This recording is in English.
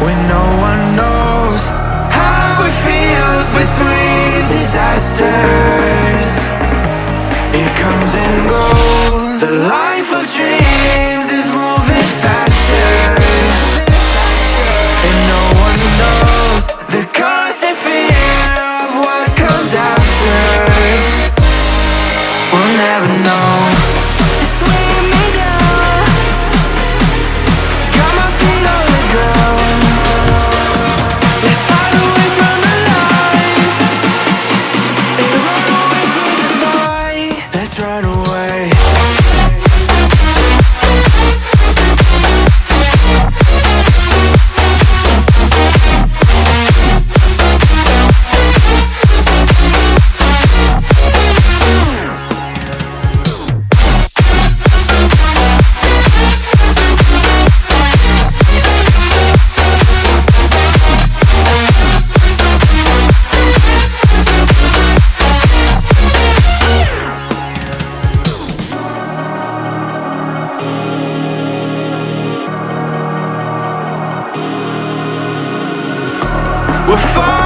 when no one knows how it feels between disasters. It comes and goes. The life of dreams is. We're fine.